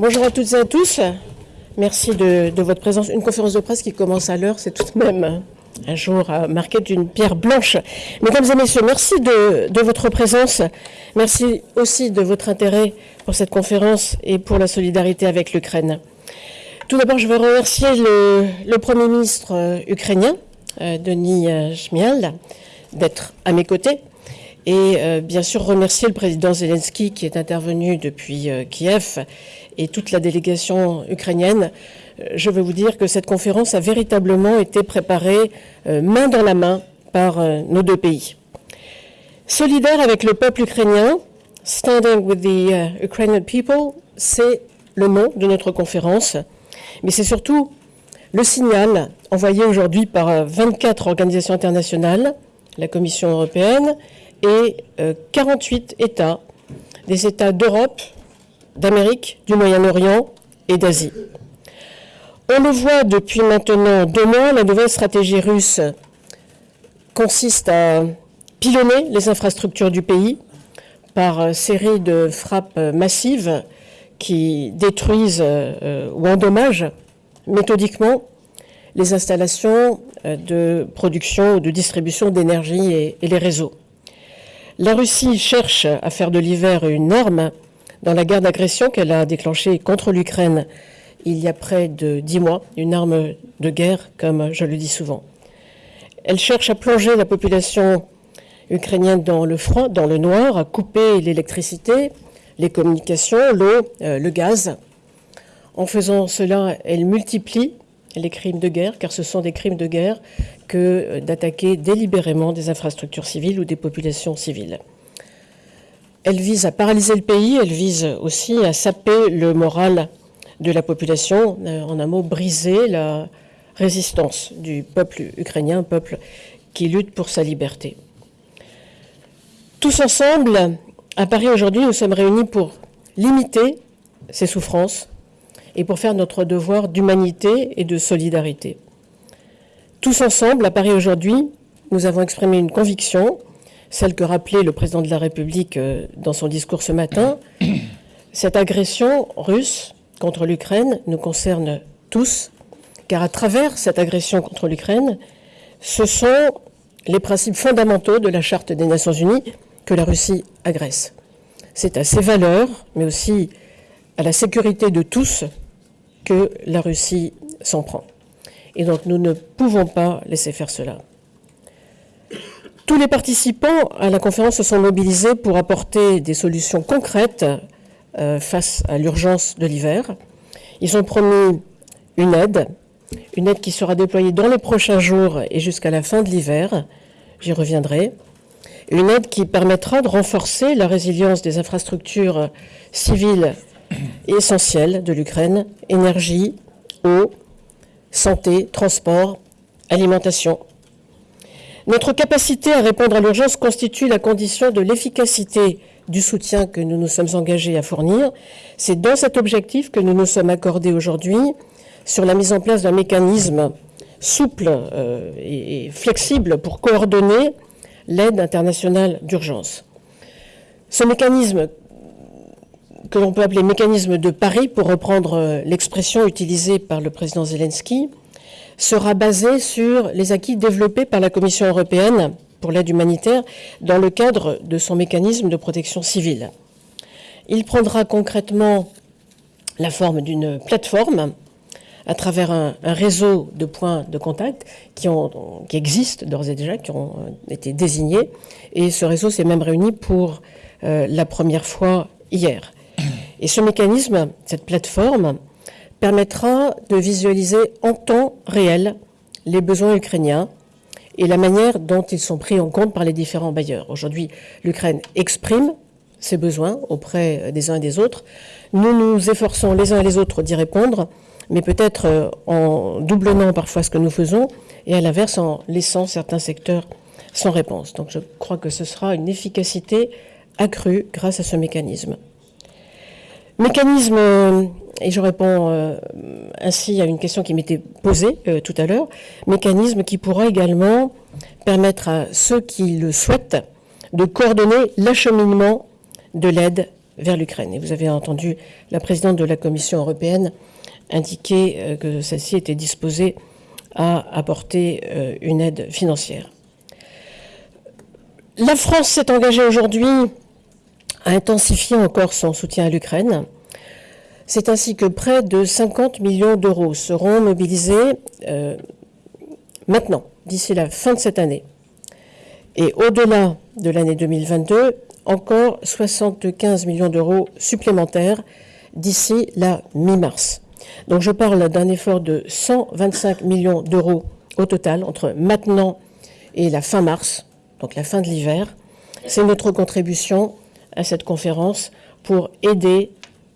Bonjour à toutes et à tous. Merci de, votre présence. Une conférence de presse qui commence à l'heure, c'est tout de même un jour marqué d'une pierre blanche. Mesdames et messieurs, merci de, votre présence. Merci aussi de votre intérêt pour cette conférence et pour la solidarité avec l'Ukraine. Tout d'abord, je veux remercier le, Premier ministre euh, ukrainien, euh, Denis euh, Shmial, d'être à mes côtés. Et bien sûr remercier le président Zelensky qui est intervenu depuis Kiev et toute la délégation ukrainienne, euh, je veux vous dire que cette conférence a véritablement été préparée euh, main dans la main par euh, nos deux pays. Solidaire avec le peuple ukrainien, Standing with the Ukrainian People, c'est le nom de notre conférence, mais c'est surtout le signal envoyé aujourd'hui par 24 organisations internationales, la Commission européenne et 48 États, des États d'Europe, d'Amérique, du Moyen-Orient et d'Asie. On le voit depuis maintenant deux mois, la nouvelle stratégie russe consiste à pilonner les infrastructures du pays par série de frappes massives qui détruisent euh, ou endommagent méthodiquement les installations euh, de production ou de distribution d'énergie et, et les réseaux. La Russie cherche à faire de l'hiver une norme dans la guerre d'agression qu'elle a déclenchée contre l'Ukraine il y a près de dix mois, une arme de guerre, comme je le dis souvent. Elle cherche à plonger la population ukrainienne dans le froid, dans le noir, à couper l'électricité, les communications, l'eau, euh, le gaz. En faisant cela, elle multiplie les crimes de guerre, car ce sont des crimes de guerre que euh, d'attaquer délibérément des infrastructures civiles ou des populations civiles. Elle vise à paralyser le pays, elle vise aussi à saper le moral de la population, euh, en un mot, briser la résistance du peuple ukrainien, un peuple qui lutte pour sa liberté. Tous ensemble, à Paris aujourd'hui, nous sommes réunis pour limiter ces souffrances et pour faire notre devoir d'humanité et de solidarité. Tous ensemble, à Paris aujourd'hui, nous avons exprimé une conviction celle que rappelait le président de la République euh, dans son discours ce matin. Cette agression russe contre l'Ukraine nous concerne tous, car à travers cette agression contre l'Ukraine, ce sont les principes fondamentaux de la Charte des Nations Unies que la Russie agresse. C'est à ces valeurs, mais aussi à la sécurité de tous, que la Russie s'en prend. Et donc nous ne pouvons pas laisser faire cela. Tous les participants à la conférence se sont mobilisés pour apporter des solutions concrètes euh, face à l'urgence de l'hiver. Ils ont promis une aide, une aide qui sera déployée dans les prochains jours et jusqu'à la fin de l'hiver. J'y reviendrai. Une aide qui permettra de renforcer la résilience des infrastructures civiles essentielles de l'Ukraine, énergie, eau, santé, transport, alimentation. Notre capacité à répondre à l'urgence constitue la condition de l'efficacité du soutien que nous nous sommes engagés à fournir. C'est dans cet objectif que nous nous sommes accordés aujourd'hui sur la mise en place d'un mécanisme souple euh, et flexible pour coordonner l'aide internationale d'urgence. Ce mécanisme, que l'on peut appeler mécanisme de Paris, pour reprendre euh, l'expression utilisée par le président Zelensky, sera basé sur les acquis développés par la Commission européenne pour l'aide humanitaire dans le cadre de son mécanisme de protection civile. Il prendra concrètement la forme d'une plateforme à travers un, réseau de points de contact qui, existent d'ores et déjà, qui ont été désignés. Et ce réseau s'est même réuni pour euh, la première fois hier. Et ce mécanisme, cette plateforme, permettra de visualiser en temps réel les besoins ukrainiens et la manière dont ils sont pris en compte par les différents bailleurs. Aujourd'hui, l'Ukraine exprime ses besoins auprès des uns et des autres. Nous nous efforçons les uns et les autres d'y répondre, mais peut-être euh, en doublonnant parfois ce que nous faisons et à l'inverse en laissant certains secteurs sans réponse. Donc je crois que ce sera une efficacité accrue grâce à ce mécanisme. Mécanisme, euh, et je réponds euh, ainsi à une question qui m'était posée euh, tout à l'heure, mécanisme qui pourra également permettre à ceux qui le souhaitent de coordonner l'acheminement de l'aide vers l'Ukraine. Et vous avez entendu la présidente de la Commission européenne indiquer euh, que celle-ci était disposée à apporter une aide financière. La France s'est engagée aujourd'hui à intensifier encore son soutien à l'Ukraine. C'est ainsi que près de 50 millions d'euros seront mobilisés euh, maintenant, d'ici la fin de cette année. Et au-delà de l'année 2022, encore 75 millions d'euros supplémentaires d'ici la mi-mars. Donc je parle d'un effort de 125 millions d'euros au total entre maintenant et la fin mars, donc la fin de l'hiver. C'est notre contribution à cette conférence pour aider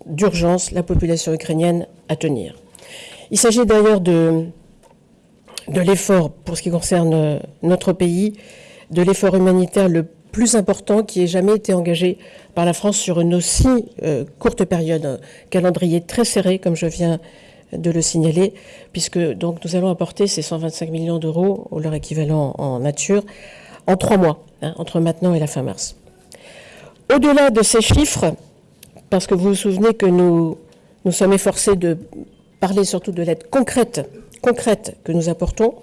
d'urgence la population ukrainienne à tenir. Il s'agit d'ailleurs de, de l'effort, pour ce qui concerne notre pays, de l'effort humanitaire le plus important qui ait jamais été engagé par la France sur une aussi euh, courte période, un calendrier très serré, comme je viens de le signaler, puisque donc nous allons apporter ces 125 millions d'euros, ou leur équivalent en nature, en trois mois, hein, entre maintenant et la fin mars. Au-delà de ces chiffres, parce que vous vous souvenez que nous nous sommes efforcés de parler surtout de l'aide concrète, concrète que nous apportons,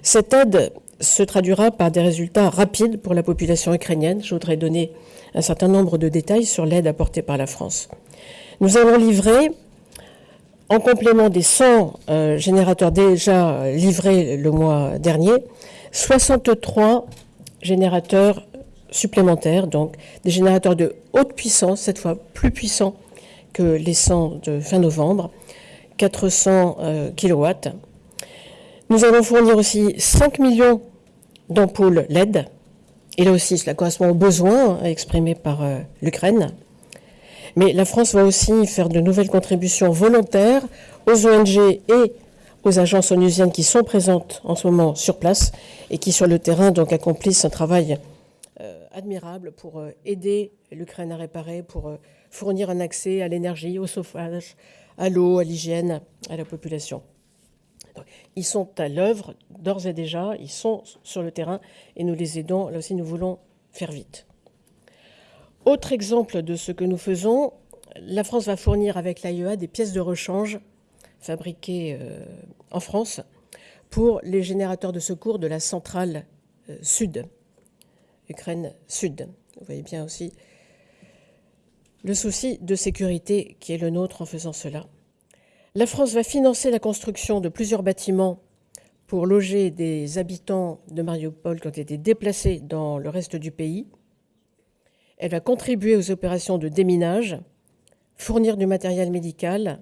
cette aide se traduira par des résultats rapides pour la population ukrainienne. Je voudrais donner un certain nombre de détails sur l'aide apportée par la France. Nous allons livrer, en complément des 100 euh, générateurs déjà livrés le mois dernier, 63 générateurs supplémentaires, donc des générateurs de haute puissance, cette fois plus puissants que les 100 de fin novembre, 400 euh, kW. Nous allons fournir aussi 5 millions d'ampoules LED. Et là aussi, cela correspond aux besoins exprimés par euh, l'Ukraine. Mais la France va aussi faire de nouvelles contributions volontaires aux ONG et aux agences onusiennes qui sont présentes en ce moment sur place et qui, sur le terrain, accomplissent un travail admirable pour euh, aider l'Ukraine à réparer, pour fournir un accès à l'énergie, au chauffage, à l'eau, à l'hygiène, à la population. Ils sont à l'œuvre d'ores et déjà, ils sont sur le terrain et nous les aidons. Là aussi, nous voulons faire vite. Autre exemple de ce que nous faisons, la France va fournir avec l'AIEA des pièces de rechange fabriquées euh, en France pour les générateurs de secours de la centrale euh, sud, Ukraine Sud. Vous voyez bien aussi le souci de sécurité qui est le nôtre en faisant cela. La France va financer la construction de plusieurs bâtiments pour loger des habitants de Mariupol qui ont été déplacés dans le reste du pays. Elle va contribuer aux opérations de déminage, fournir du matériel médical,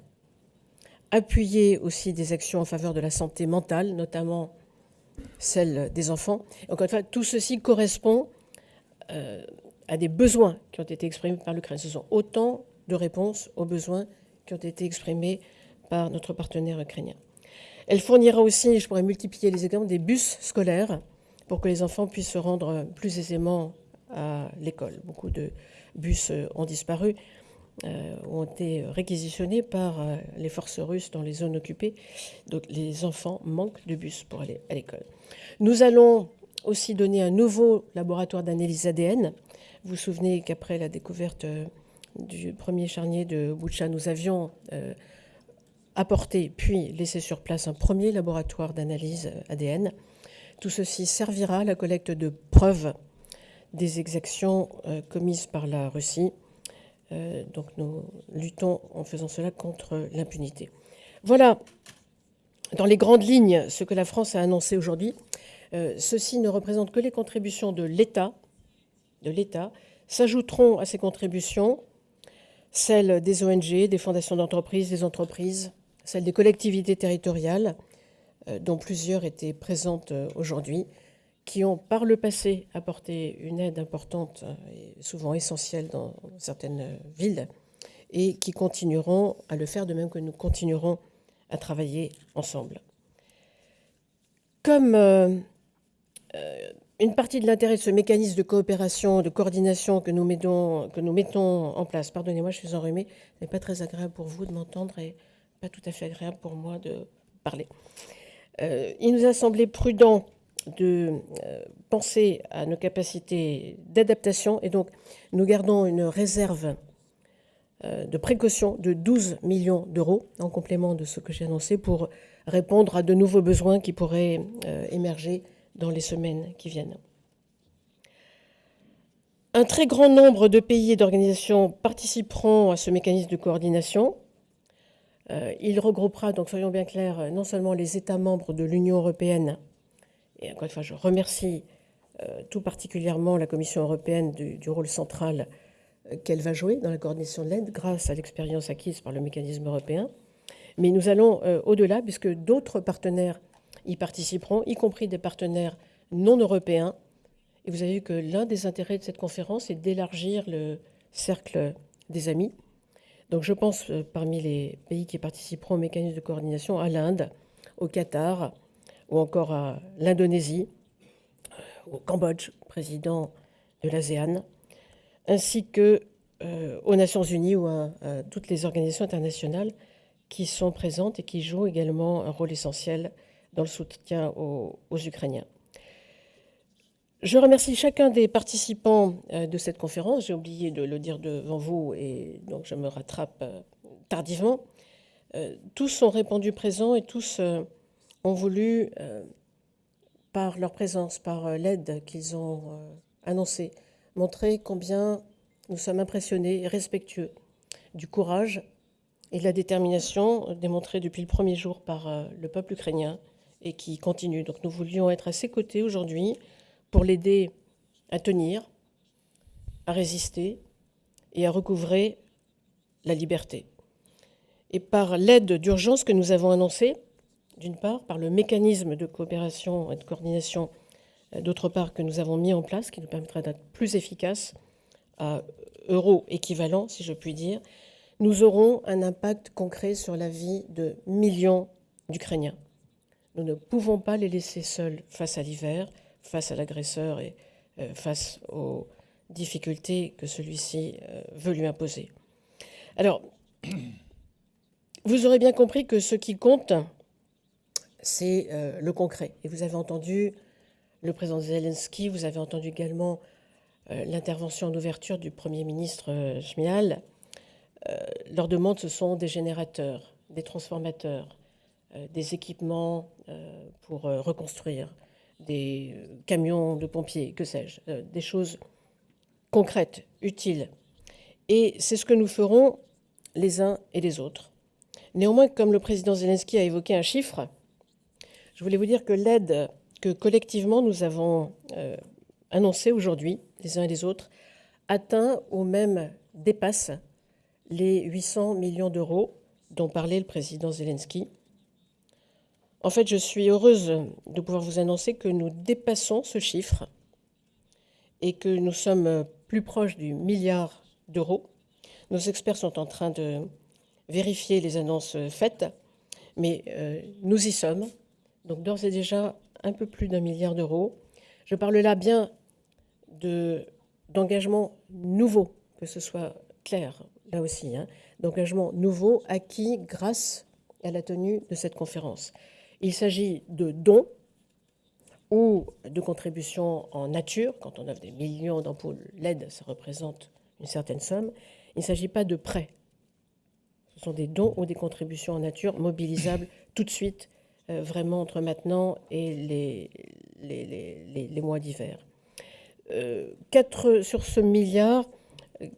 appuyer aussi des actions en faveur de la santé mentale, notamment celle des enfants. Encore une fois, tout ceci correspond euh, à des besoins qui ont été exprimés par l'Ukraine. Ce sont autant de réponses aux besoins qui ont été exprimés par notre partenaire ukrainien. Elle fournira aussi, je pourrais multiplier les exemples, des bus scolaires pour que les enfants puissent se rendre plus aisément à l'école. Beaucoup de bus ont disparu, euh, ont été réquisitionnés par euh, les forces russes dans les zones occupées. Donc les enfants manquent de bus pour aller à l'école. Nous allons aussi donner un nouveau laboratoire d'analyse ADN. Vous vous souvenez qu'après la découverte euh, du premier charnier de Boucha, nous avions apporter puis laisser sur place un premier laboratoire d'analyse ADN. Tout ceci servira à la collecte de preuves des exactions euh, commises par la Russie. Euh, donc nous luttons en faisant cela contre l'impunité. Voilà, dans les grandes lignes, ce que la France a annoncé aujourd'hui. Euh, ceci ne représente que les contributions de l'État. De l'État s'ajouteront à ces contributions celles des ONG, des fondations d'entreprises, des entreprises, celle des collectivités territoriales, euh, dont plusieurs étaient présentes aujourd'hui, qui ont par le passé apporté une aide importante euh, et souvent essentielle dans certaines villes, et qui continueront à le faire, de même que nous continuerons à travailler ensemble. Comme une partie de l'intérêt de ce mécanisme de coopération, de coordination que nous mettons, que nous mettons en place, pardonnez-moi, je suis enrhumée, ce n'est pas très agréable pour vous de m'entendre et pas tout à fait agréable pour moi de parler. Euh, il nous a semblé prudent de euh, penser à nos capacités d'adaptation et donc nous gardons une réserve de précaution de 12 millions d'euros, en complément de ce que j'ai annoncé, pour répondre à de nouveaux besoins qui pourraient émerger dans les semaines qui viennent. Un très grand nombre de pays et d'organisations participeront à ce mécanisme de coordination. Euh, il regroupera, donc soyons bien clairs, non seulement les États membres de l'Union européenne, et encore une fois, je remercie euh, tout particulièrement la Commission européenne du, rôle central euh, qu'elle va jouer dans la coordination de l'aide grâce à l'expérience acquise par le mécanisme européen. Mais nous allons au-delà, puisque d'autres partenaires y participeront, y compris des partenaires non européens, et vous avez vu que l'un des intérêts de cette conférence est d'élargir le cercle des amis. Donc je pense, euh, parmi les pays qui participeront au mécanisme de coordination, à l'Inde, au Qatar, ou encore à l'Indonésie, au Cambodge, président de l'ASEAN, ainsi que euh, aux Nations Unies ou à, toutes les organisations internationales qui sont présentes et qui jouent également un rôle essentiel dans le soutien aux Ukrainiens. Je remercie chacun des participants euh, de cette conférence. J'ai oublié de le dire devant vous et donc je me rattrape euh, tardivement. Tous sont répondus présents et tous ont voulu, par leur présence, par l'aide qu'ils ont annoncée, montrer combien nous sommes impressionnés et respectueux du courage et de la détermination démontrés depuis le premier jour par le peuple ukrainien et qui continue. Donc nous voulions être à ses côtés aujourd'hui pour l'aider à tenir, à résister et à recouvrer la liberté. Et par l'aide d'urgence que nous avons annoncée, d'une part, par le mécanisme de coopération et de coordination, euh, d'autre part, que nous avons mis en place, qui nous permettra d'être plus efficaces à euros équivalent, si je puis dire, nous aurons un impact concret sur la vie de millions d'Ukrainiens. Nous ne pouvons pas les laisser seuls face à l'hiver face à l'agresseur et euh, face aux difficultés que celui-ci euh, veut lui imposer. Alors, vous aurez bien compris que ce qui compte, c'est euh, le concret. Et vous avez entendu le président Zelensky, vous avez entendu également l'intervention en ouverture du Premier ministre Schmial. leurs demandes, ce sont des générateurs, des transformateurs, des équipements pour reconstruire, des euh, camions de pompiers, que sais-je, euh, des choses concrètes, utiles. Et c'est ce que nous ferons les uns et les autres. Néanmoins, comme le président Zelensky a évoqué un chiffre, je voulais vous dire que l'aide que collectivement nous avons euh, annoncée aujourd'hui, les uns et les autres, atteint ou même dépasse les 800 millions d'euros dont parlait le président Zelensky. En fait, je suis heureuse de pouvoir vous annoncer que nous dépassons ce chiffre et que nous sommes plus proches du milliard d'euros. Nos experts sont en train de vérifier les annonces faites, mais euh, nous y sommes. Donc d'ores et déjà un peu plus d'un milliard d'euros. Je parle là bien d'engagement nouveau, que ce soit clair là aussi, hein, d'engagement nouveau acquis grâce à la tenue de cette conférence. Il s'agit de dons ou de contributions en nature. Quand on offre des millions d'ampoules LED, ça représente une certaine somme. Il ne s'agit pas de prêts. Ce sont des dons ou des contributions en nature mobilisables tout de suite, vraiment entre maintenant et les, les, mois d'hiver. Euh, sur ce milliard,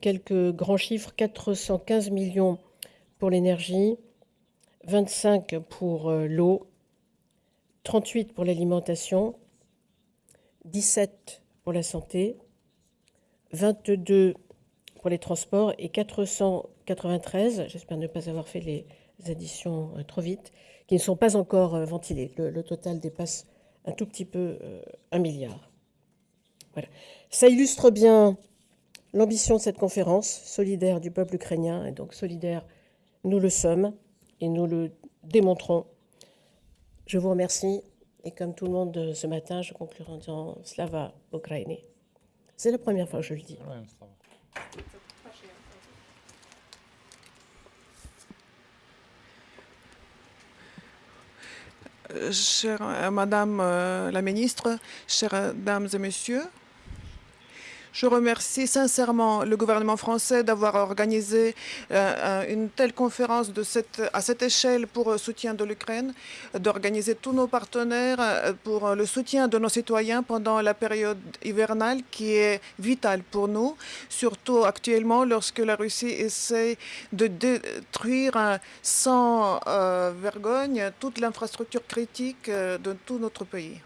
quelques grands chiffres, 415 millions pour l'énergie, 25 pour euh, l'eau, 38 pour l'alimentation, 17 pour la santé, 22 pour les transports et 493, j'espère ne pas avoir fait les additions euh, trop vite, qui ne sont pas encore euh, ventilées. Le, total dépasse un tout petit peu euh, un milliard. Voilà. Ça illustre bien l'ambition de cette conférence, solidaire du peuple ukrainien, et donc solidaire, nous le sommes, et nous le démontrons je vous remercie. Et comme tout le monde ce matin, je conclurai en disant Slava Ukraine. C'est la première fois que je le dis. Chère euh, Madame euh, la Ministre, chères Dames et Messieurs, Je remercie sincèrement le gouvernement français d'avoir organisé euh, une telle conférence à cette échelle pour le soutien de l'Ukraine, d'organiser tous nos partenaires euh, pour le soutien de nos citoyens pendant la période hivernale qui est vitale pour nous, surtout actuellement lorsque la Russie essaie de détruire sans euh, vergogne toute l'infrastructure critique de tout notre pays.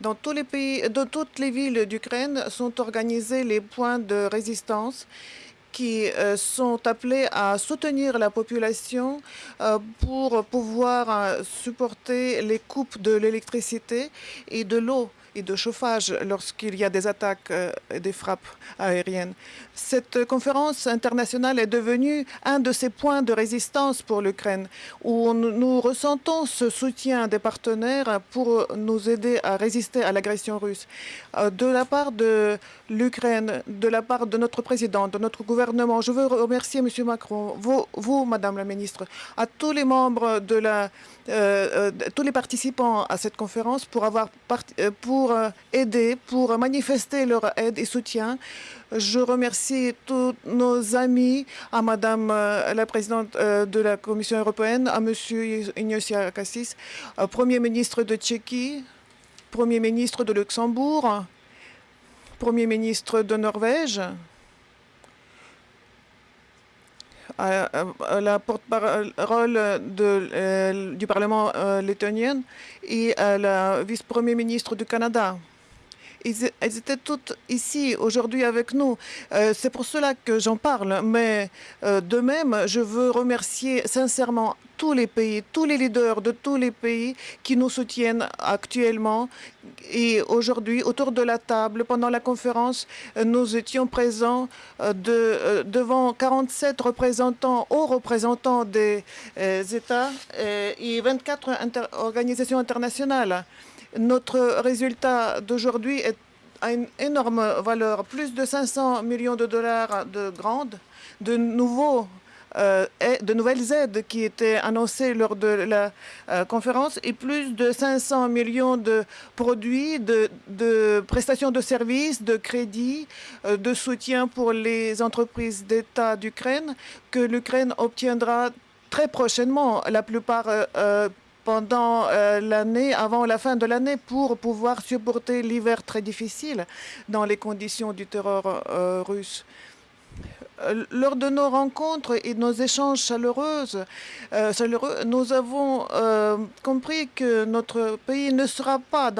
Dans tous les pays, dans toutes les villes d'Ukraine sont organisés les points de résistance qui euh, sont appelés à soutenir la population euh, pour pouvoir euh, supporter les coupes de l'électricité et de l'eau et de chauffage lorsqu'il y a des attaques et des frappes aériennes. Cette conférence internationale est devenue un de ces points de résistance pour l'Ukraine, où nous ressentons ce soutien des partenaires pour nous aider à résister à l'agression russe. De la part de l'Ukraine, de la part de notre président, de notre gouvernement, je veux remercier M. Macron, vous, vous Madame la Ministre, à tous les membres de la euh, euh, tous les participants à cette conférence pour avoir euh, pour aider, pour manifester leur aide et soutien. Je remercie tous nos amis, à Madame la présidente de la Commission européenne, à Monsieur Ignacio Cassis, Premier ministre de Tchéquie, Premier ministre de Luxembourg, Premier ministre de Norvège, la porte-parole euh, du Parlement euh, lettonien et la vice-premier ministre du Canada. Ils, étaient toutes ici aujourd'hui avec nous. Euh, c'est pour cela que j'en parle. Mais de même, je veux remercier sincèrement tous les pays, tous les leaders de tous les pays qui nous soutiennent actuellement. Et aujourd'hui, autour de la table, pendant la conférence, nous étions présents euh, de, euh, devant 47 représentants, hauts représentants des euh, États et 24 organisations internationales. Notre résultat d'aujourd'hui a une énorme valeur, plus de 500 millions de dollars de grandes, de nouveaux euh, de nouvelles aides qui étaient annoncées lors de la euh, conférence et plus de 500 millions de produits, de, prestations de services, de crédits, euh, de soutien pour les entreprises d'État d'Ukraine que l'Ukraine obtiendra très prochainement, la plupart pendant l'année, avant la fin de l'année, pour pouvoir supporter l'hiver très difficile dans les conditions du terror russe. Euh, lors de nos rencontres et de nos échanges chaleureuses, euh, chaleureux, nous avons euh, compris que notre pays ne sombrera pas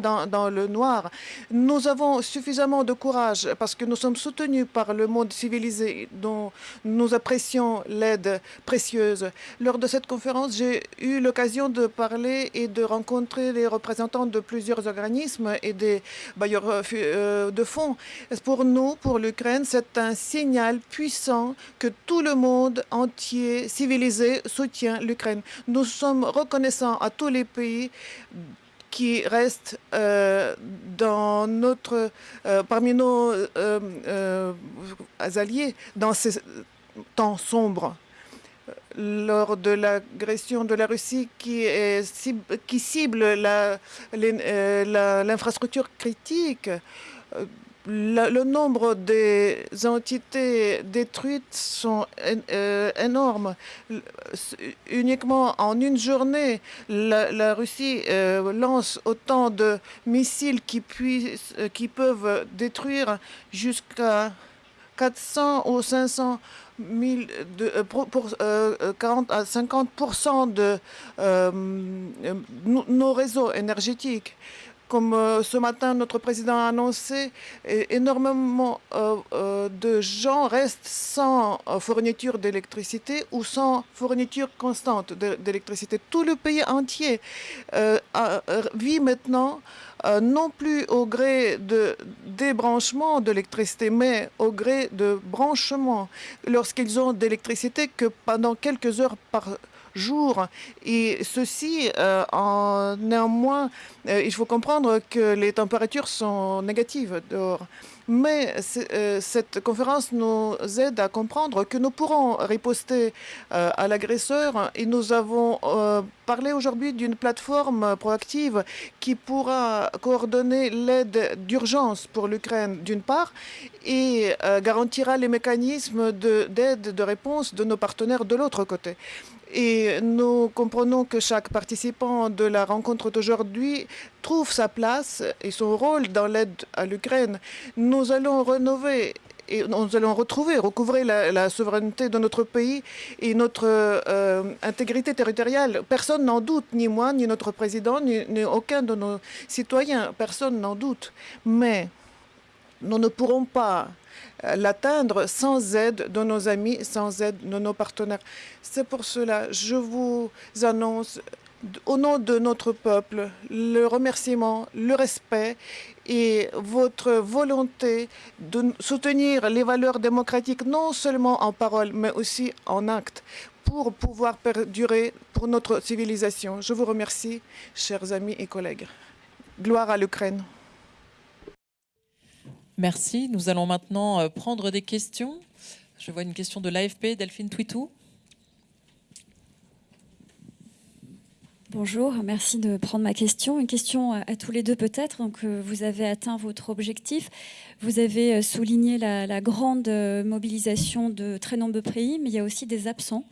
dans, dans, le noir. Nous avons suffisamment de courage parce que nous sommes soutenus par le monde civilisé dont nous apprécions l'aide précieuse. Lors de cette conférence, j'ai eu l'occasion de parler et de rencontrer les représentants de plusieurs organismes et des bailleurs de fonds. Pour nous, pour l'Ukraine, c'est un signal puissant que tout le monde entier civilisé soutient l'Ukraine. Nous sommes reconnaissants à tous les pays qui restent euh, dans notre, euh, parmi nos euh, alliés dans ces temps sombres lors de l'agression de la Russie qui, cible l'infrastructure critique le, nombre des entités détruites sont euh, énormes. Uniquement en une journée, la, Russie euh, lance autant de missiles qui, puissent, euh, qui peuvent détruire jusqu'à 400 ou 500 000 de, pour, 40 à 50% de nos réseaux énergétiques. Comme euh, ce matin, notre président a annoncé, énormément euh, euh, de gens restent sans fourniture d'électricité ou sans fourniture constante d'électricité. Tout le pays entier vit maintenant non plus au gré de débranchement d'électricité, mais au gré de branchement, lorsqu'ils ont d'électricité que pendant quelques heures par jour. Et ceci, euh, néanmoins, euh, il faut comprendre que les températures sont négatives dehors. Mais euh, cette conférence nous aide à comprendre que nous pourrons riposter à l'agresseur et nous avons parlé aujourd'hui d'une plateforme proactive qui pourra coordonner l'aide d'urgence pour l'Ukraine d'une part et garantira les mécanismes d'aide, de, de réponse de nos partenaires de l'autre côté. Et nous comprenons que chaque participant de la rencontre d'aujourd'hui trouve sa place et son rôle dans l'aide à l'Ukraine. Nous allons rénover et nous allons retrouver, recouvrer la, souveraineté de notre pays et notre euh, intégrité territoriale. Personne n'en doute, ni moi, ni notre président, ni, aucun de nos citoyens. Personne n'en doute. Mais nous ne pourrons pas l'atteindre sans aide de nos amis, sans aide de nos partenaires. C'est pour cela, je vous annonce au nom de notre peuple, le remerciement, le respect et votre volonté de soutenir les valeurs démocratiques, non seulement en parole, mais aussi en acte, pour pouvoir perdurer pour notre civilisation. Je vous remercie, chers amis et collègues. Gloire à l'Ukraine. Merci. Nous allons maintenant euh, prendre des questions. Je vois une question de l'AFP, Delphine Twitou. Bonjour, merci de prendre ma question. Une question à tous les deux peut-être. Donc, euh, vous avez atteint votre objectif. Vous avez euh, souligné la, grande mobilisation de très nombreux pays, mais il y a aussi des absents.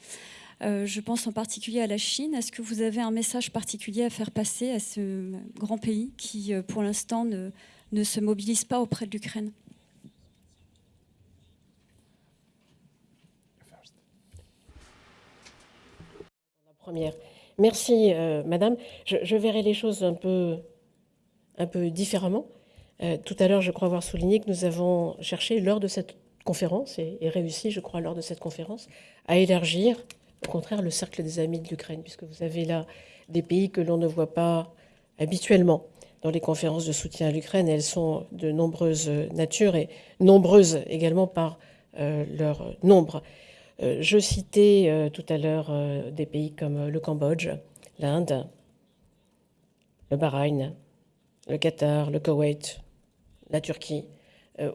je pense en particulier à la Chine. Est-ce que vous avez un message particulier à faire passer à ce grand pays qui, pour l'instant, ne, ne se mobilise pas auprès de l'Ukraine. Merci, euh, Madame. Je, verrai les choses un peu, différemment. Euh, tout à l'heure, je crois avoir souligné que nous avons cherché, lors de cette conférence, et, réussi, je crois, lors de cette conférence, à élargir, au contraire, le cercle des amis de l'Ukraine, puisque vous avez là des pays que l'on ne voit pas habituellement dans les conférences de soutien à l'Ukraine. Elles sont de nombreuses natures et nombreuses également par euh, leur nombre. Euh, je citais euh, tout à l'heure des pays comme le Cambodge, l'Inde, le Bahreïn, le Qatar, le Koweït, la Turquie.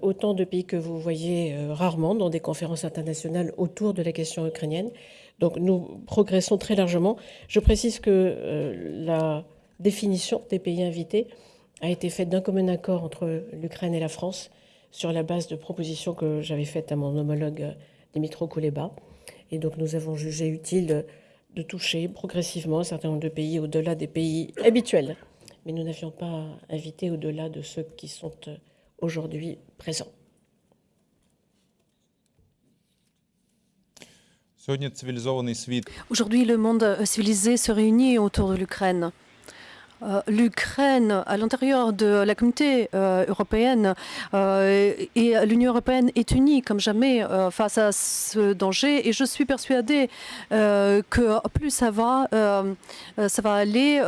autant de pays que vous voyez rarement dans des conférences internationales autour de la question ukrainienne. Donc nous progressons très largement. Je précise que la définition des pays invités a été faite d'un commun accord entre l'Ukraine et la France sur la base de propositions que j'avais faites à mon homologue Dimitro Kuleba. Et donc nous avons jugé utile de toucher progressivement un certain nombre de pays au-delà des pays habituels. Mais nous n'avions pas invité au-delà de ceux qui sont aujourd'hui présents. Aujourd'hui, le monde civilisé se réunit autour de l'Ukraine. Euh, l'Ukraine à l'intérieur de la communauté euh, européenne euh, et l'Union européenne est unie comme jamais face à ce danger. Et je suis persuadée que plus ça va, ça va aller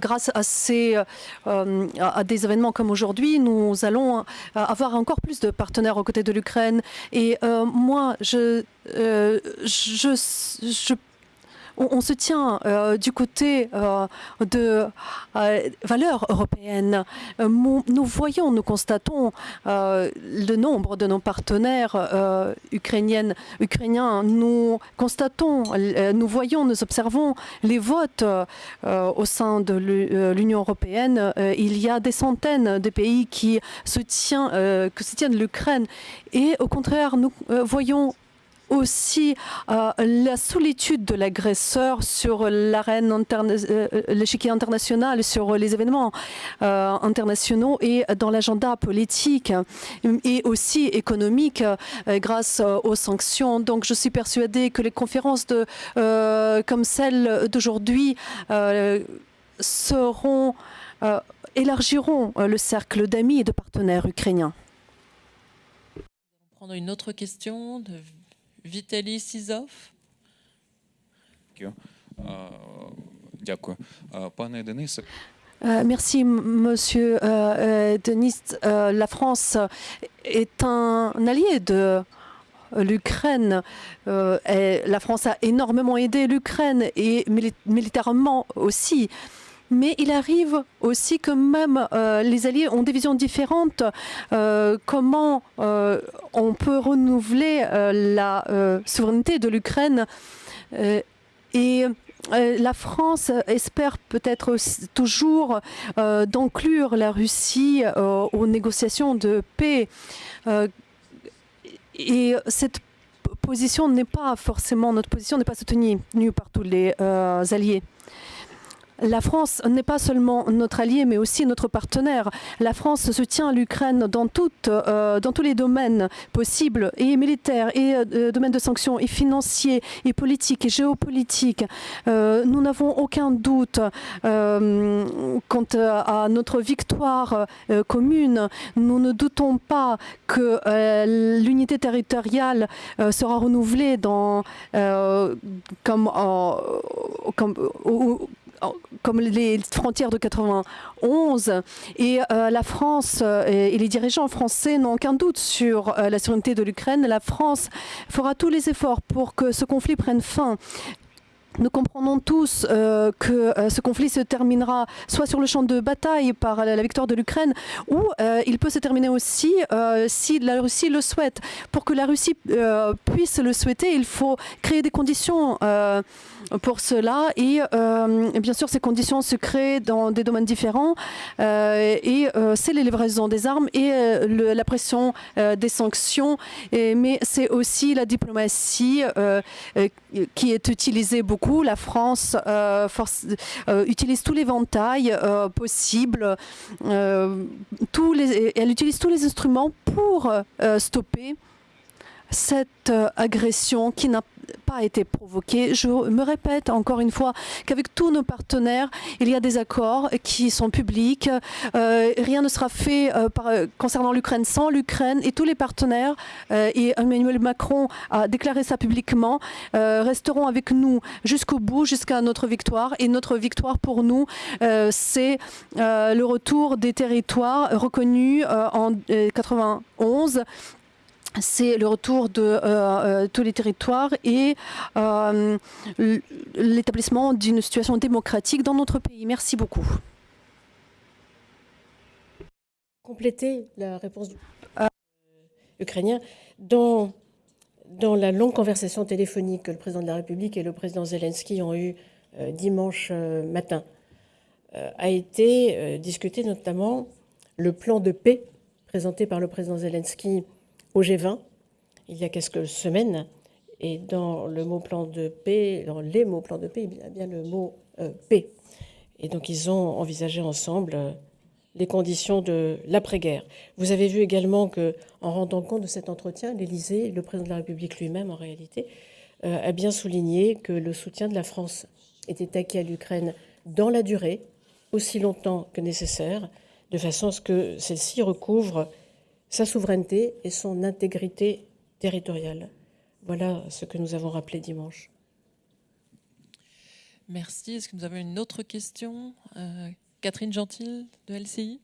grâce à, des événements comme aujourd'hui, nous allons avoir encore plus de partenaires aux côtés de l'Ukraine. Et moi je, je, je on, se tient euh, du côté euh, de euh, valeurs européennes. nous voyons, nous constatons le nombre de nos partenaires ukrainiennes, ukrainiens. Nous constatons, nous voyons, nous observons les votes au sein de l'Union européenne. il y a des centaines de pays qui soutiennent, l'Ukraine. Et au contraire, nous voyons aussi euh, la solitude de l'agresseur sur l'arène euh, l'échiquier international, sur les événements euh, internationaux et dans l'agenda politique et aussi économique grâce aux sanctions. Donc je suis persuadée que les conférences comme celle d'aujourd'hui seront élargiront le cercle d'amis et de partenaires ukrainiens. Prendre une autre question de Vitaly Sizov. merci, Monsieur euh, Denis. Euh, la France est un allié de l'Ukraine. Euh, la France a énormément aidé l'Ukraine et militairement aussi. Mais il arrive aussi que même les alliés ont des visions différentes. comment on peut renouveler la souveraineté de l'Ukraine et la France espère peut-être toujours d'inclure la Russie aux négociations de paix. et cette position n'est pas forcément, notre position n'est pas soutenue par tous les euh, alliés. La France n'est pas seulement notre allié, mais aussi notre partenaire. La France soutient l'Ukraine dans, euh, tous les domaines possibles, et militaires, et euh, domaines de sanctions, et financiers, et politiques, et géopolitiques. Euh, nous n'avons aucun doute quant à notre victoire commune. Nous ne doutons pas que l'unité territoriale sera renouvelée dans, comme, comme comme les frontières de 91. Et euh, la France euh, et, les dirigeants français n'ont aucun doute sur euh, la souveraineté de l'Ukraine. La France fera tous les efforts pour que ce conflit prenne fin. Nous comprenons tous que ce conflit se terminera soit sur le champ de bataille par la, victoire de l'Ukraine, ou il peut se terminer aussi si la Russie le souhaite. Pour que la Russie puisse le souhaiter, il faut créer des conditions pour cela. Et, euh, bien sûr, ces conditions se créent dans des domaines différents. Euh, et euh, c'est les livraisons des armes et la pression des sanctions. mais c'est aussi la diplomatie qui est utilisée beaucoup. La France utilise tous les ventailles possibles. elle utilise tous les instruments pour stopper cette agression qui n'a pas été provoqué. Je me répète encore une fois qu'avec tous nos partenaires, il y a des accords qui sont publics. Euh, rien ne sera fait euh, concernant l'Ukraine sans l'Ukraine et tous les partenaires, euh, et Emmanuel Macron a déclaré ça publiquement, resteront avec nous jusqu'au bout, jusqu'à notre victoire. Et notre victoire pour nous, c'est le retour des territoires reconnus en 91 c'est le retour de euh, euh, tous les territoires et euh, l'établissement d'une situation démocratique dans notre pays. Merci beaucoup. Compléter la réponse du dans la longue conversation téléphonique que le président de la République et le président Zelensky ont eue dimanche matin, a été discuté notamment le plan de paix présenté par le président Zelensky au G20 il y a quelques semaines. Et dans le mot plan de paix, dans les mots plan de paix, il y a bien le mot euh, paix. Et donc ils ont envisagé ensemble euh, les conditions de l'après-guerre. Vous avez vu également que, en rendant compte de cet entretien, l'Élysée, le président de la République lui-même, en réalité, euh, a bien souligné que le soutien de la France était acquis à l'Ukraine dans la durée, aussi longtemps que nécessaire, de façon à ce que celle-ci recouvre sa souveraineté et son intégrité territoriale. Voilà ce que nous avons rappelé dimanche. Merci. Est-ce que nous avons une autre question? Euh, Catherine Gentil de LCI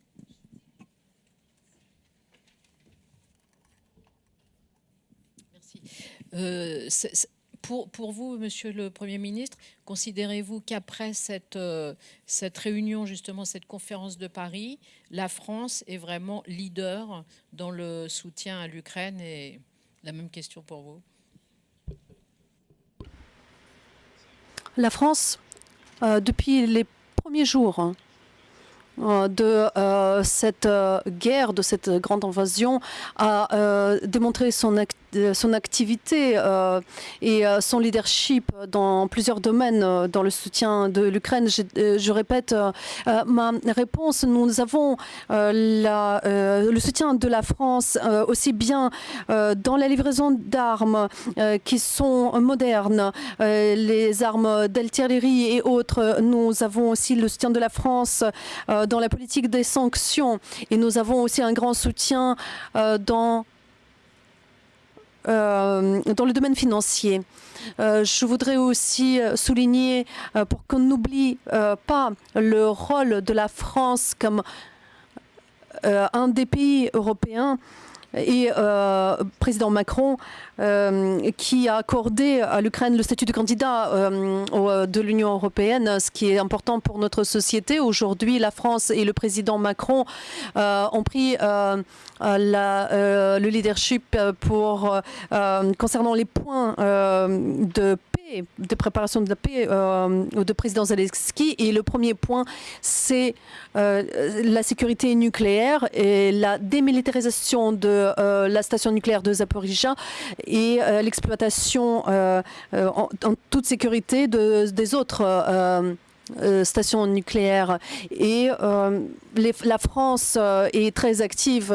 Merci. Euh, pour, vous, Monsieur le Premier ministre, considérez-vous qu'après cette, euh, cette réunion, justement, cette conférence de Paris, la France est vraiment leader dans le soutien à l'Ukraine? Et la même question pour vous. La France, euh, depuis les premiers jours, hein, euh, de cette guerre, de cette grande invasion, a démontré son, son activité et son leadership dans plusieurs domaines dans le soutien de l'Ukraine. Je, répète ma réponse. Nous avons le soutien de la France aussi bien dans la livraison d'armes qui sont modernes, les armes d'artillerie et autres. Nous avons aussi le soutien de la France dans la politique des sanctions et nous avons aussi un grand soutien euh, dans euh, dans le domaine financier. Euh, je voudrais aussi souligner, pour qu'on n'oublie pas le rôle de la France comme un des pays européens et euh, président Macron euh, qui a accordé à l'Ukraine le statut de candidat euh, de l'Union européenne, ce qui est important pour notre société. Aujourd'hui, la France et le président Macron ont pris la, le leadership pour concernant les points de de préparation de la paix euh, de président Zelensky. Et le premier point, c'est euh, la sécurité nucléaire et la démilitarisation de euh, la station nucléaire de Zaporizhia et l'exploitation en, toute sécurité de, des autres euh, station nucléaire. Et euh, la France euh, est très active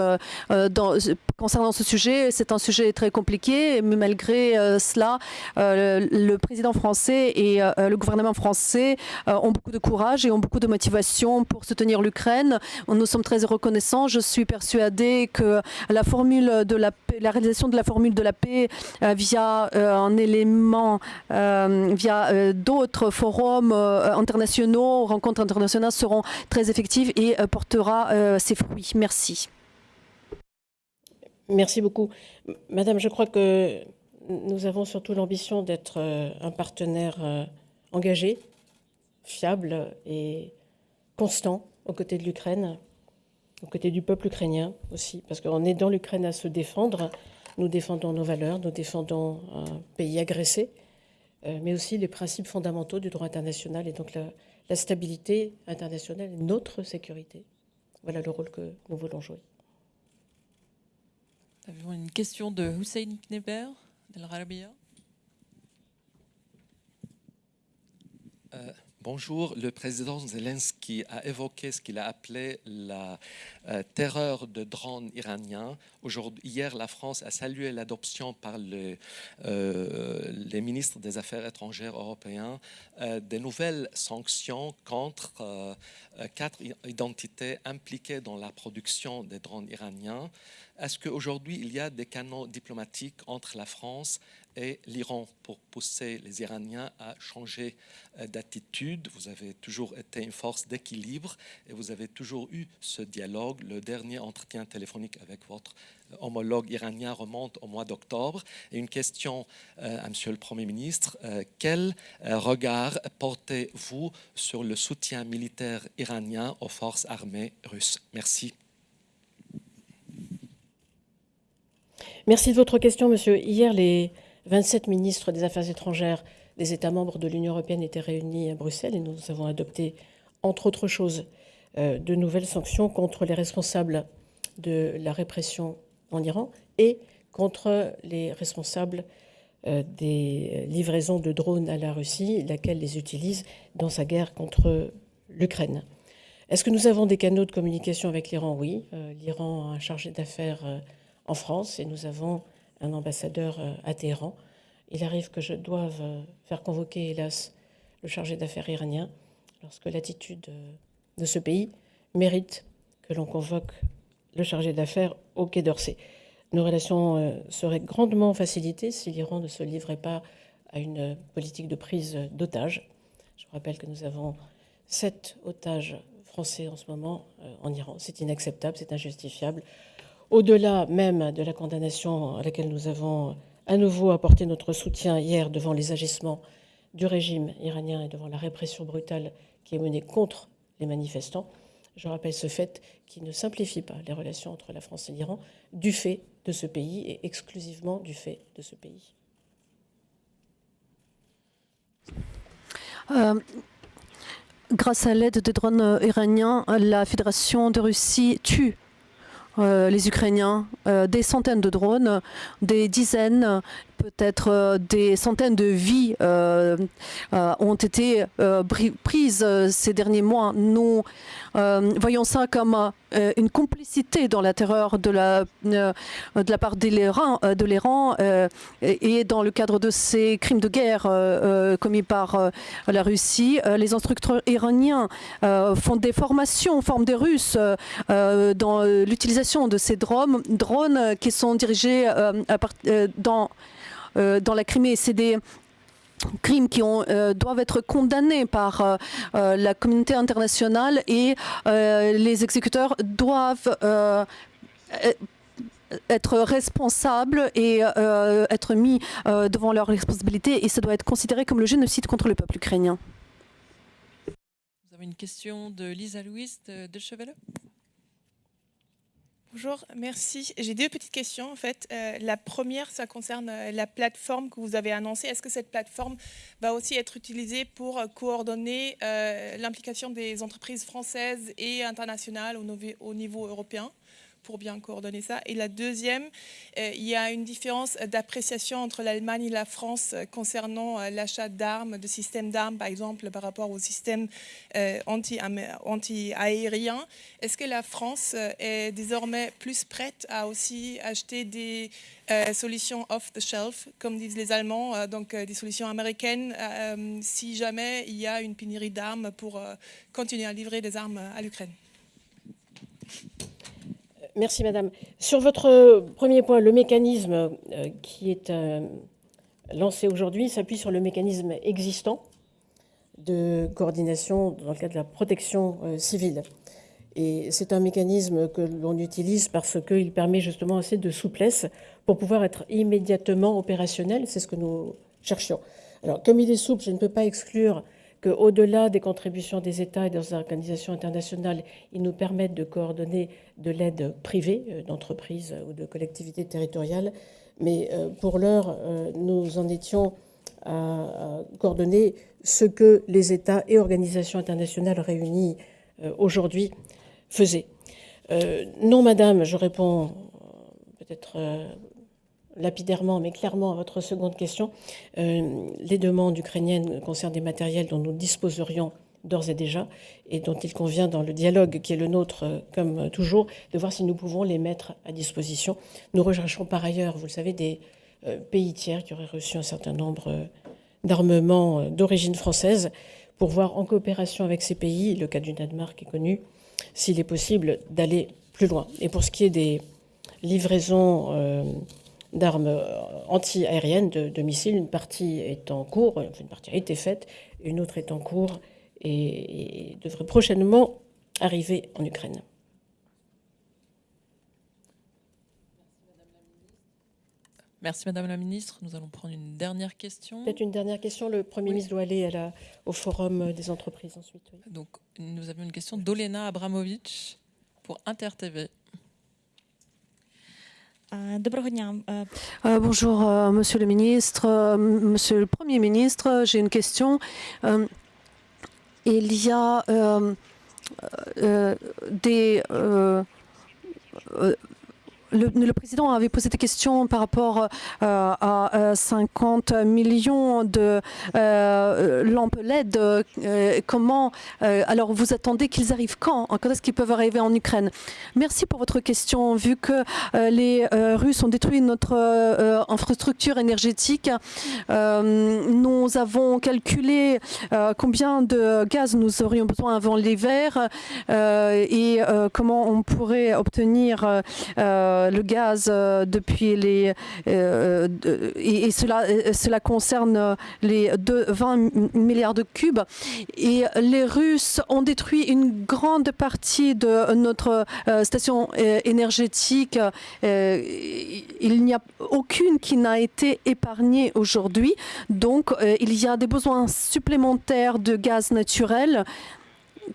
concernant ce sujet. C'est un sujet très compliqué, mais malgré cela, le président français et le gouvernement français ont beaucoup de courage et ont beaucoup de motivation pour soutenir l'Ukraine. Nous sommes très reconnaissants. Je suis persuadée que la formule de la, la réalisation de la formule de la paix via un élément, via d'autres forums internationaux aux rencontres internationales seront très effectives et euh, portera euh, ses fruits. Merci. Merci beaucoup. Madame, je crois que nous avons surtout l'ambition d'être euh, un partenaire engagé, fiable et constant aux côtés de l'Ukraine, aux côtés du peuple ukrainien aussi, parce qu'on est dans l'Ukraine à se défendre. Nous défendons nos valeurs, nous défendons un pays agressé, mais aussi les principes fondamentaux du droit international et donc la, la stabilité internationale et notre sécurité. Voilà le rôle que nous voulons jouer. Nous avons une question de Hussein Kneber, d'El Rabia. Euh, Bonjour, le président Zelensky a évoqué ce qu'il a appelé la euh, terreur de drones iraniens. Hier, la France a salué l'adoption par euh, les ministres des Affaires étrangères européens euh, des nouvelles sanctions contre quatre identités impliquées dans la production des drones iraniens. Est-ce qu'aujourd'hui, il y a des canaux diplomatiques entre la France et l'Iran pour pousser les Iraniens à changer euh, d'attitude? Vous avez toujours été une force d'équilibre et vous avez toujours eu ce dialogue. Le dernier entretien téléphonique avec votre euh, homologue iranien remonte au mois d'octobre. Et une question euh, à Monsieur le Premier ministre. quel regard portez-vous sur le soutien militaire iranien aux forces armées russes? Merci. Merci de votre question, monsieur. Hier, les 27 ministres des Affaires étrangères des États membres de l'Union européenne étaient réunis à Bruxelles et nous avons adopté, entre autres choses, euh, de nouvelles sanctions contre les responsables de la répression en Iran et contre les responsables euh, des livraisons de drones à la Russie, laquelle les utilise dans sa guerre contre l'Ukraine. Est-ce que nous avons des canaux de communication avec l'Iran? Oui. Euh, L'Iran a un chargé d'affaires en France et nous avons un ambassadeur euh, à Téhéran. Il arrive que je doive euh, faire convoquer, hélas, le chargé d'affaires iranien lorsque l'attitude euh, de ce pays mérite que l'on convoque le chargé d'affaires au Quai d'Orsay. Nos relations seraient grandement facilitées si l'Iran ne se livrait pas à une politique de prise d'otages. Je rappelle que nous avons sept otages français en ce moment en Iran. C'est inacceptable, c'est injustifiable au-delà même de la condamnation à laquelle nous avons à nouveau apporté notre soutien hier devant les agissements du régime iranien et devant la répression brutale qui est menée contre les manifestants, je rappelle ce fait qui ne simplifie pas les relations entre la France et l'Iran du fait de ce pays et exclusivement du fait de ce pays. Euh, grâce à l'aide des drones iraniens, la Fédération de Russie tue les Ukrainiens, euh, des centaines de drones, des dizaines, peut-être euh, des centaines de vies ont été prises ces derniers mois. Nous voyons ça comme une complicité dans la terreur de la, de la part de l'Iran et dans le cadre de ces crimes de guerre commis par la Russie. les instructeurs iraniens font des formations, forment des Russes dans l'utilisation de ces drones, drones euh, qui sont dirigés euh, euh, dans, dans la Crimée. C'est des crimes qui ont, doivent être condamnés par la communauté internationale et les exécuteurs doivent être responsables et être mis devant leurs responsabilités et ça doit être considéré comme le génocide contre le peuple ukrainien. Vous avez une question de Lisa Louise de, de Bonjour, merci. J'ai deux petites questions en fait. Euh, la première, ça concerne euh, la plateforme que vous avez annoncée. Est-ce que cette plateforme va aussi être utilisée pour euh, coordonner l'implication des entreprises françaises et internationales au niveau européen? Pour bien coordonner ça. Et la deuxième, euh, il y a une différence d'appréciation entre l'Allemagne et la France euh, concernant euh, l'achat d'armes, de systèmes d'armes, par exemple, par rapport au système anti-aérien. Est-ce que la France est désormais plus prête à aussi acheter des solutions off-the-shelf, comme disent les Allemands, donc des solutions américaines, si jamais il y a une pénurie d'armes pour continuer à livrer des armes à l'Ukraine? Merci Madame. Sur votre premier point, le mécanisme euh, qui est euh, lancé aujourd'hui s'appuie sur le mécanisme existant de coordination dans le cadre de la protection euh, civile. Et c'est un mécanisme que l'on utilise parce qu'il permet justement assez de souplesse pour pouvoir être immédiatement opérationnel. C'est ce que nous cherchions. Alors, comme il est souple, je ne peux pas exclure qu'au-delà des contributions des États et des organisations internationales, ils nous permettent de coordonner de l'aide privée euh, d'entreprises ou de collectivités territoriales. Mais euh, pour l'heure, euh, nous en étions à coordonner ce que les États et organisations internationales réunies aujourd'hui faisaient. Non, Madame, je réponds peut-être lapidairement, mais clairement à votre seconde question, euh, les demandes ukrainiennes concernent des matériels dont nous disposerions d'ores et déjà, et dont il convient dans le dialogue qui est le nôtre, euh, comme toujours, de voir si nous pouvons les mettre à disposition. Nous recherchons par ailleurs, vous le savez, des euh, pays tiers qui auraient reçu un certain nombre d'armements d'origine française, pour voir en coopération avec ces pays, le cas du Danemark est connu, s'il est possible d'aller plus loin. Et pour ce qui est des livraisons d'armes euh, anti-aériennes, de, missiles. Une partie est en cours, une partie a été faite, une autre est en cours et, devrait prochainement arriver en Ukraine. Merci Madame la Ministre. Nous allons prendre une dernière question. Peut-être une dernière question. Le Premier ministre doit aller au Forum des entreprises ensuite. Donc nous avons une question d'Olena Abramovic pour InterTV. Bonjour, Monsieur le ministre, Monsieur le Premier ministre. J'ai une question. Il y a des le, président avait posé des questions par rapport euh, à 50 millions de euh, lampes LED. Euh, comment alors vous attendez qu'ils arrivent quand Quand est-ce qu'ils peuvent arriver en Ukraine? Merci pour votre question. Vu que les Russes ont détruit notre infrastructure énergétique, nous avons calculé combien de gaz nous aurions besoin avant l'hiver et comment on pourrait obtenir le gaz euh, depuis les euh, et, cela cela concerne les 20 milliards de cubes et les Russes ont détruit une grande partie de notre euh, station énergétique. il n'y a aucune qui n'a été épargnée aujourd'hui. Donc il y a des besoins supplémentaires de gaz naturel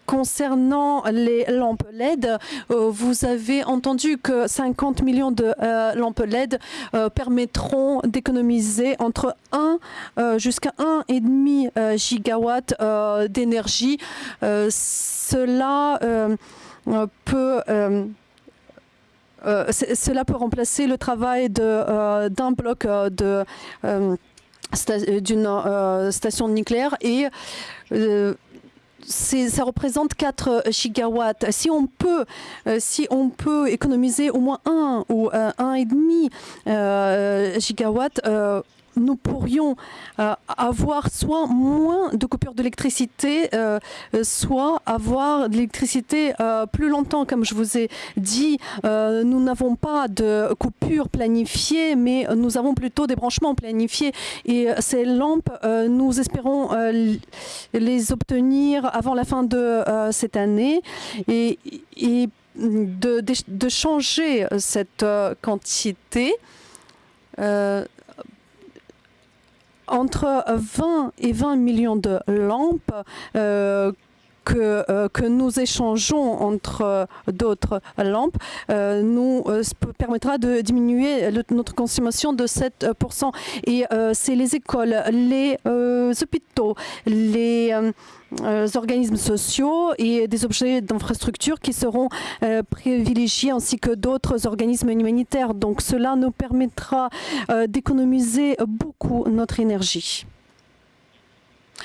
concernant les lampes LED, euh, vous avez entendu que 50 millions de euh, lampes LED euh, permettront d'économiser entre 1 jusqu'à 1,5 gigawatt d'énergie. cela peut... cela peut remplacer le travail d'un bloc de d'une station nucléaire et ça représente 4 euh, gigawatts. Si on peut, euh, si on peut économiser au moins 1 ou 1,5 euh, gigawatt, nous pourrions euh, avoir soit moins de coupures d'électricité, euh, soit avoir de l'électricité euh, plus longtemps. Comme je vous ai dit, nous n'avons pas de coupures planifiées, mais nous avons plutôt des branchements planifiés. Et ces lampes, nous espérons les obtenir avant la fin de cette année. Et, de, changer cette euh, quantité euh, entre 20 et 20 millions de lampes euh, que, euh, que nous échangeons entre euh, d'autres lampes euh, nous permettra de diminuer notre consommation de 7%. Et c'est les écoles, les hôpitaux, les organismes sociaux et des objets d'infrastructure qui seront privilégiés ainsi que d'autres organismes humanitaires. Donc cela nous permettra d'économiser beaucoup notre énergie.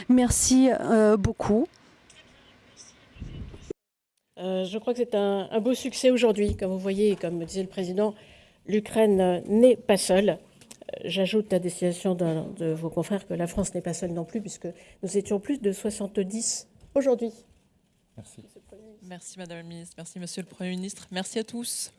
Merci beaucoup. Euh, je crois que c'est un, un beau succès aujourd'hui. Comme vous voyez, et comme disait le président, l'Ukraine n'est pas seule. Euh, J'ajoute à destination d'un de vos confrères que la France n'est pas seule non plus, puisque nous étions plus de 70 aujourd'hui. Merci. Merci Madame la Ministre, merci Monsieur le Premier ministre, merci à tous.